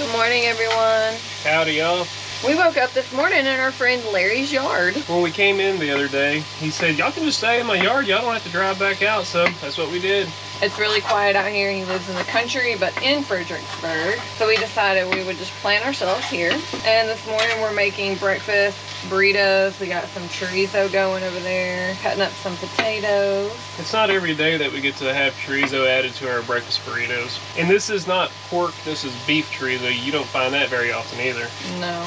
Good morning, everyone. Howdy, y'all. We woke up this morning in our friend Larry's yard. When we came in the other day, he said, y'all can just stay in my yard. Y'all don't have to drive back out. So that's what we did. It's really quiet out here. He lives in the country, but in Fredericksburg. So we decided we would just plant ourselves here. And this morning we're making breakfast burritos. We got some chorizo going over there, cutting up some potatoes. It's not every day that we get to have chorizo added to our breakfast burritos. And this is not pork, this is beef chorizo. You don't find that very often either. No.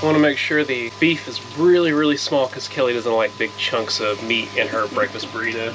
I want to make sure the beef is really, really small because Kelly doesn't like big chunks of meat in her breakfast burrito.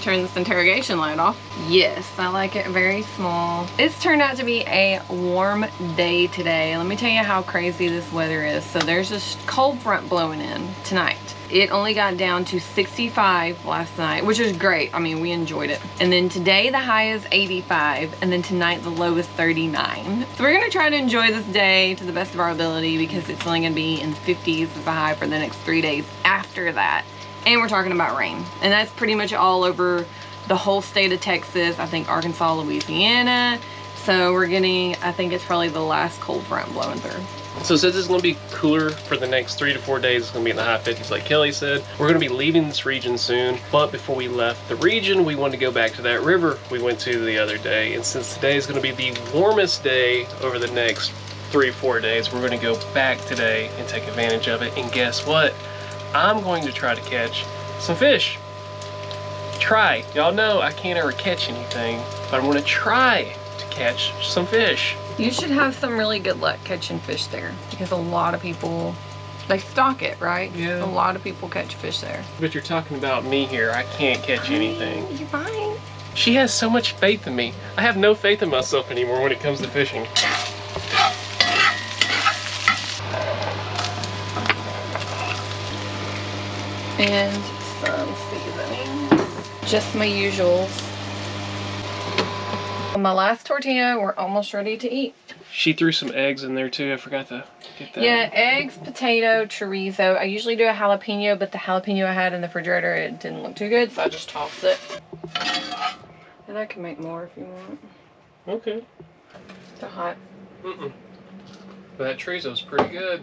Turn this interrogation light off. Yes, I like it very small. It's turned out to be a warm day today. Let me tell you how crazy this weather is. So there's this cold front blowing in tonight. It only got down to 65 last night, which is great. I mean, we enjoyed it. And then today the high is 85, and then tonight the low is 39. So we're gonna try to enjoy this day to the best of our ability because it's only gonna be in the 50s as a high for the next three days after that. And we're talking about rain. And that's pretty much all over the whole state of Texas. I think Arkansas, Louisiana. So we're getting, I think it's probably the last cold front blowing through. So since it's going to be cooler for the next three to four days, it's to be in the high 50s like Kelly said. We're going to be leaving this region soon. But before we left the region, we wanted to go back to that river we went to the other day. And since today is going to be the warmest day over the next three, four days, we're going to go back today and take advantage of it. And guess what? I'm going to try to catch some fish. Try. Y'all know I can't ever catch anything, but I'm going to try to catch some fish. You should have some really good luck catching fish there because a lot of people, they stock it, right? Yeah. A lot of people catch fish there. But you're talking about me here. I can't catch anything. You're fine. She has so much faith in me. I have no faith in myself anymore when it comes to fishing. And some seasoning. Just my usuals. My last tortilla, we're almost ready to eat. She threw some eggs in there too. I forgot to get that. Yeah, eggs, potato, chorizo. I usually do a jalapeno, but the jalapeno I had in the refrigerator, it didn't look too good, so I just tossed it. And I can make more if you want. Okay. They're hot. Mm-mm. But that chorizo's pretty good.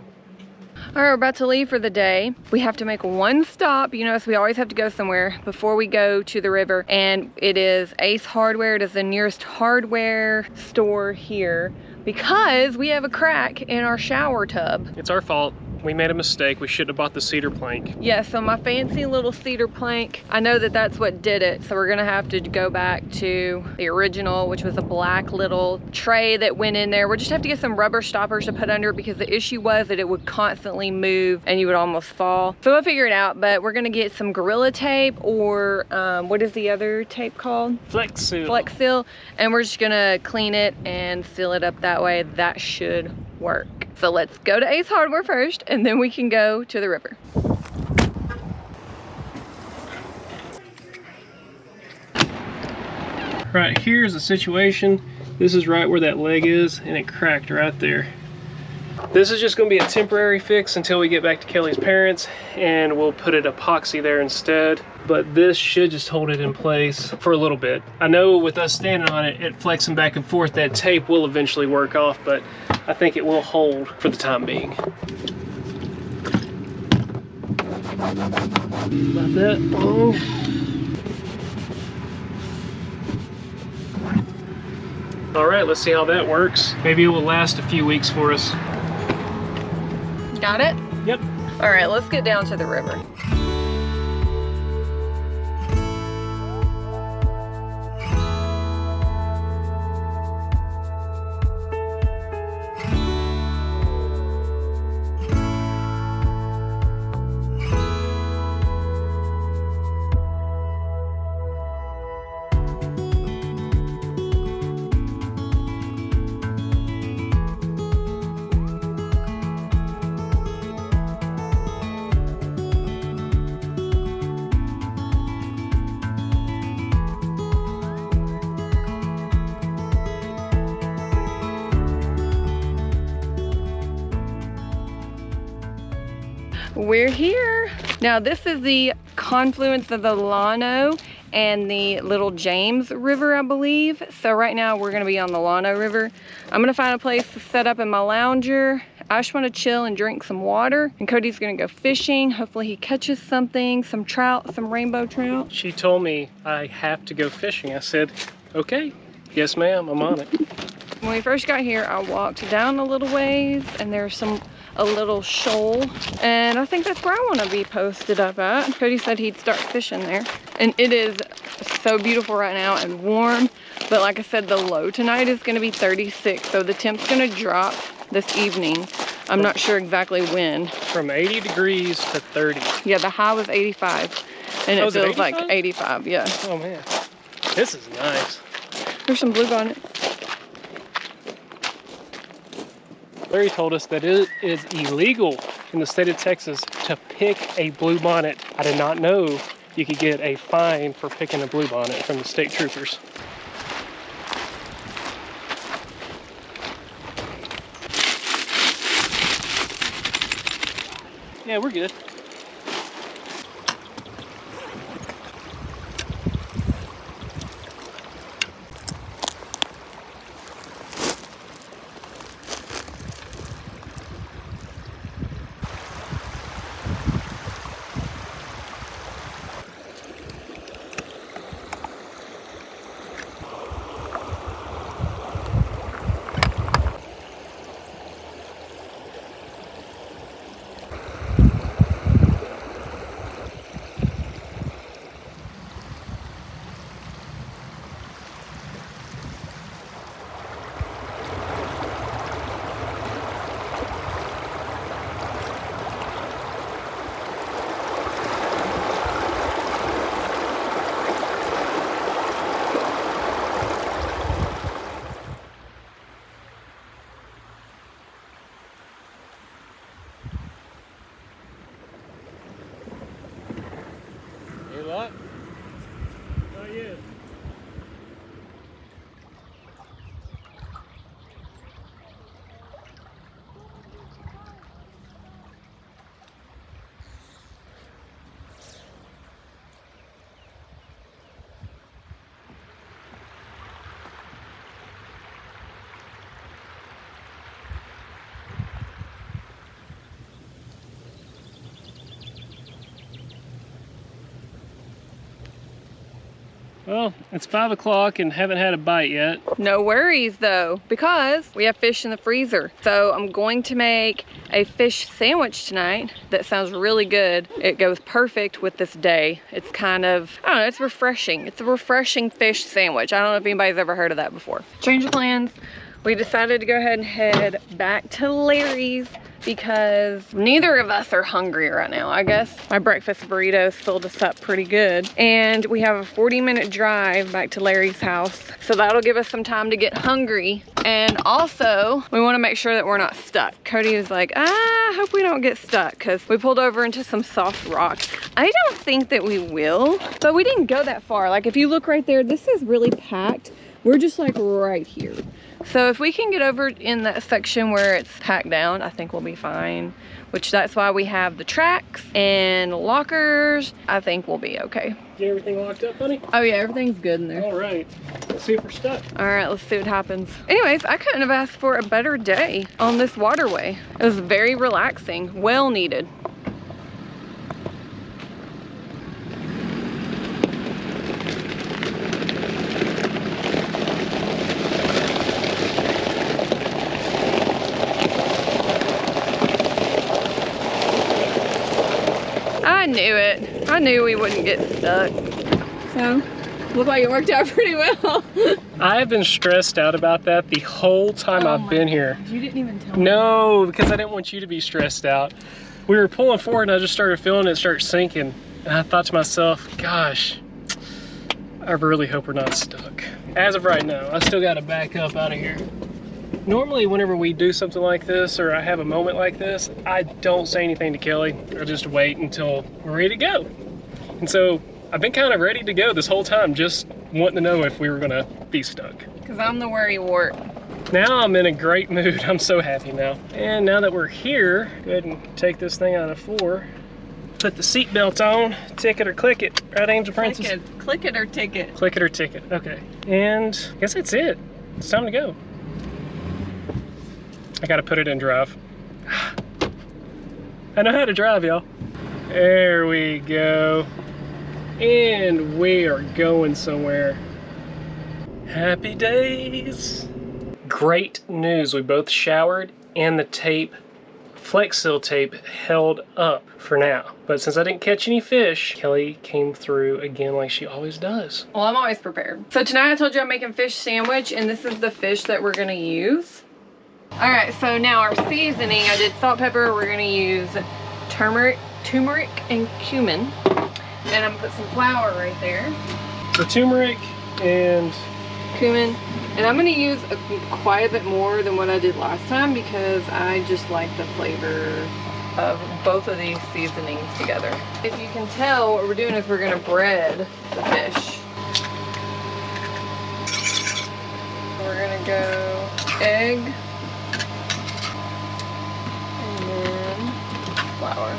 All right, we're about to leave for the day. We have to make one stop. You know, so we always have to go somewhere before we go to the river. And it is Ace Hardware. It is the nearest hardware store here because we have a crack in our shower tub. It's our fault. We made a mistake. We shouldn't have bought the cedar plank. Yeah, so my fancy little cedar plank, I know that that's what did it. So we're gonna have to go back to the original, which was a black little tray that went in there. We'll just have to get some rubber stoppers to put under because the issue was that it would constantly move and you would almost fall. So we'll figure it out, but we're gonna get some Gorilla Tape or um, what is the other tape called? Flex seal. Flex Seal. And we're just gonna clean it and seal it up that way. That should work. So let's go to Ace Hardware first and then we can go to the river. Right here's the situation. This is right where that leg is and it cracked right there. This is just gonna be a temporary fix until we get back to Kelly's parents and we'll put it epoxy there instead. But this should just hold it in place for a little bit. I know with us standing on it, it flexing back and forth, that tape will eventually work off, but I think it will hold for the time being. About that. Oh. All right, let's see how that works. Maybe it will last a few weeks for us. Got it? Yep. All right, let's get down to the river. We're here. Now this is the confluence of the Llano and the Little James River, I believe. So right now we're gonna be on the Llano River. I'm gonna find a place to set up in my lounger. I just wanna chill and drink some water. And Cody's gonna go fishing. Hopefully he catches something, some trout, some rainbow trout. She told me I have to go fishing. I said, okay, yes ma'am, I'm on it. When we first got here, I walked down a little ways and there's some a little shoal and I think that's where I want to be posted up at. Cody said he'd start fishing there and it is so beautiful right now and warm but like I said the low tonight is going to be 36 so the temp's going to drop this evening. I'm not sure exactly when. From 80 degrees to 30. Yeah the high was 85 and oh, it Oh, it feels like 85? 85 yeah. Oh man, this is nice. There's some blue bonnet. Larry told us that it is illegal in the state of Texas to pick a blue bonnet. I did not know you could get a fine for picking a blue bonnet from the state troopers. Yeah, we're good. Well, it's five o'clock and haven't had a bite yet. No worries though, because we have fish in the freezer. So I'm going to make a fish sandwich tonight that sounds really good. It goes perfect with this day. It's kind of, I don't know, it's refreshing. It's a refreshing fish sandwich. I don't know if anybody's ever heard of that before. Change of plans. We decided to go ahead and head back to Larry's because neither of us are hungry right now. I guess my breakfast burritos filled us up pretty good. And we have a 40 minute drive back to Larry's house. So that'll give us some time to get hungry. And also we wanna make sure that we're not stuck. Cody was like, ah, I hope we don't get stuck because we pulled over into some soft rock. I don't think that we will, but we didn't go that far. Like if you look right there, this is really packed. We're just like right here. So if we can get over in that section where it's packed down, I think we'll be fine. Which that's why we have the tracks and lockers. I think we'll be okay. Get everything locked up, honey? Oh yeah, everything's good in there. All right. Let's see if we're stuck. All right, let's see what happens. Anyways, I couldn't have asked for a better day on this waterway. It was very relaxing, well needed. I knew it. I knew we wouldn't get stuck. So, looked like it worked out pretty well. I've been stressed out about that the whole time Oh I've my been here. You didn't even tell me. No, because I didn't want you to be stressed out. We were pulling forward and I just started feeling it start sinking. And I thought to myself, gosh, I really hope we're not stuck. As of right now, I still got to back up out of here. Normally, whenever we do something like this or I have a moment like this, I don't say anything to Kelly. I just wait until we're ready to go. And so I've been kind of ready to go this whole time, just wanting to know if we were going to be stuck. Because I'm the worry wart. Now I'm in a great mood. I'm so happy now. And now that we're here, go ahead and take this thing out of four. Put the seatbelt on, ticket or click it. Right, Angel Princess? Click it, click it or ticket. Click it or ticket. Okay. And I guess that's it. It's time to go. I gotta put it in drive. I know how to drive, y'all. There we go. And we are going somewhere. Happy days. Great news. We both showered and the tape, Flex Seal tape, held up for now. But since I didn't catch any fish, Kelly came through again like she always does. Well, I'm always prepared. So tonight I told you I'm making fish sandwich and this is the fish that we're gonna use. All right, so now our seasoning, I did salt, pepper. We're gonna use turmeric, turmeric and cumin. And I'm gonna put some flour right there. The turmeric and cumin. And I'm gonna use a, quite a bit more than what I did last time because I just like the flavor of both of these seasonings together. If you can tell, what we're doing is we're gonna bread the fish. We're gonna go egg and then flour.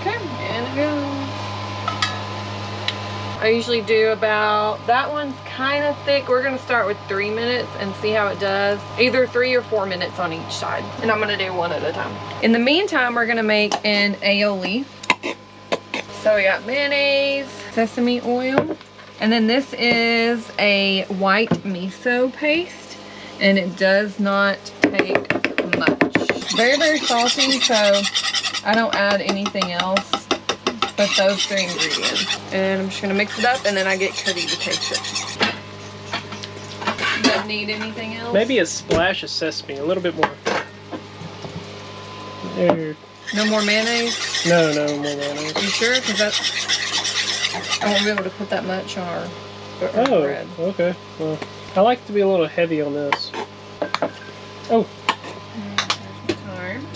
Okay, and it goes. I usually do about, that one's kind of thick. We're gonna start with three minutes and see how it does. Either three or four minutes on each side. And I'm gonna do one at a time. In the meantime, we're gonna make an aioli. So we got mayonnaise, sesame oil, and then this is a white miso paste, and it does not take much. Very, very salty, so I don't add anything else but those three ingredients. And I'm just gonna mix it up and then I get Cuddy to taste it. Doesn't need anything else? maybe a splash of sesame, a little bit more. There. No more mayonnaise? No, no more mayonnaise. You sure? Because that's... I won't be able to put that much on our, our Oh, bread. okay. Well, I like to be a little heavy on this. Oh.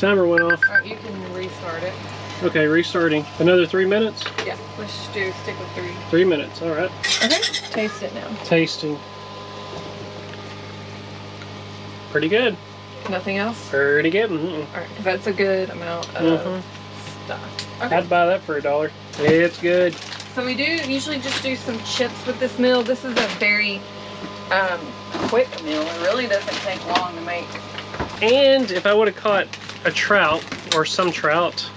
Timer went off. Alright, you can restart it. Okay, restarting. Another three minutes? Yeah, let's just do stick with three. Three minutes, all right. Okay, taste it now. Tasting. Pretty good. Nothing else? Pretty good. Mm-mm. Alright, that's a good amount of Mhm. stuff. Okay. I'd buy that for a dollar. It's good. So we do usually just do some chips with this meal. This is a very um, quick meal. It really doesn't take long to make. And if I would have caught a trout or some trout,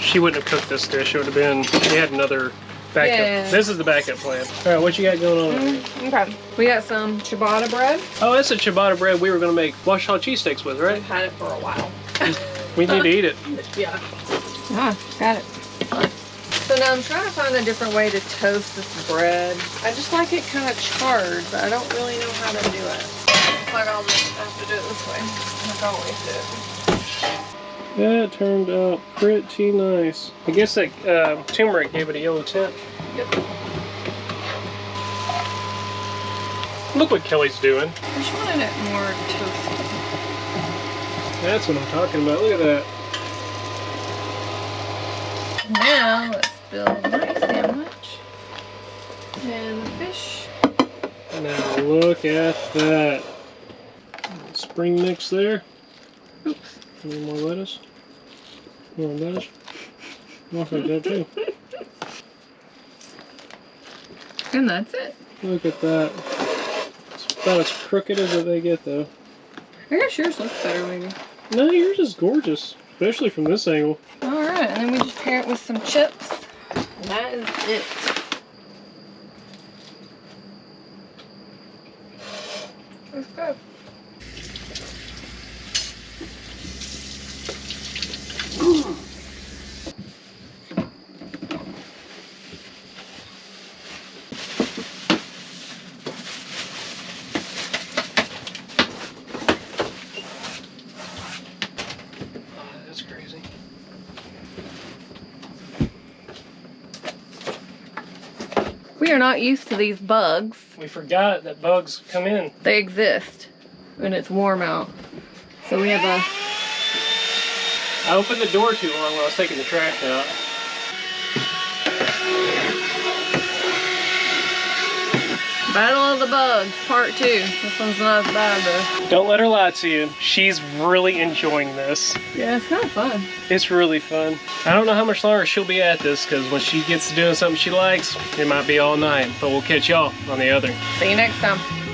she wouldn't have cooked this dish. It would have been, she had another backup. Yeah. This is the backup plan. All right, what you got going on? over here? Mm, okay. We got some ciabatta bread. Oh, that's the ciabatta bread we were going to make Washington cheesesteaks with, right? I've had it for a while. We need to eat it. Yeah. Ah, got it. So now I'm trying to find a different way to toast this bread. I just like it kind of charred, but I don't really know how to do it. Looks like I'll have to do it this way, like I always do. That turned out pretty nice. I guess that uh, turmeric gave it a yellow tint. Yep. Look what Kelly's doing. I just wanted it more toasty. That's what I'm talking about. Look at that. Now let's build my sandwich. And the fish. Now look at that. Spring mix there. Oops. Any more lettuce? More lettuce? More like that too. And that's it. Look at that. It's about as crooked as they get though. I guess yours looks better maybe. No, yours is gorgeous. Especially from this angle. Alright, and then we just pair it with some chips. And that is it. Let's go. Oh, that's crazy. We are not used to these bugs. We forgot that bugs come in. They exist when it's warm out. So we have a I opened the door too long when I was taking the trash out. Battle of the Bugs, part two. This one's not as bad though. Don't let her lie to you. She's really enjoying this. Yeah, it's kind of fun. It's really fun. I don't know how much longer she'll be at this because when she gets to doing something she likes, it might be all night. But we'll catch y'all on the other. See you next time.